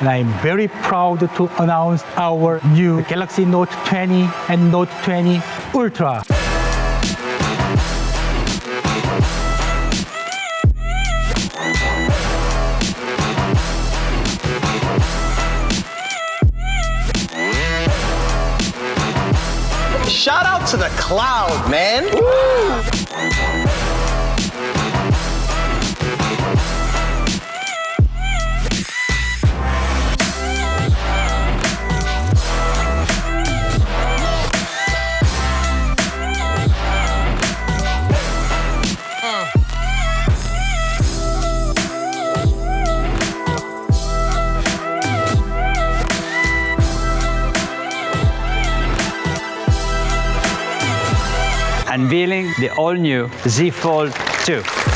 and I'm very proud to announce our new Galaxy Note 20 and Note 20 Ultra. Shout out to the cloud, man. Unveiling the all-new Z Fold 2.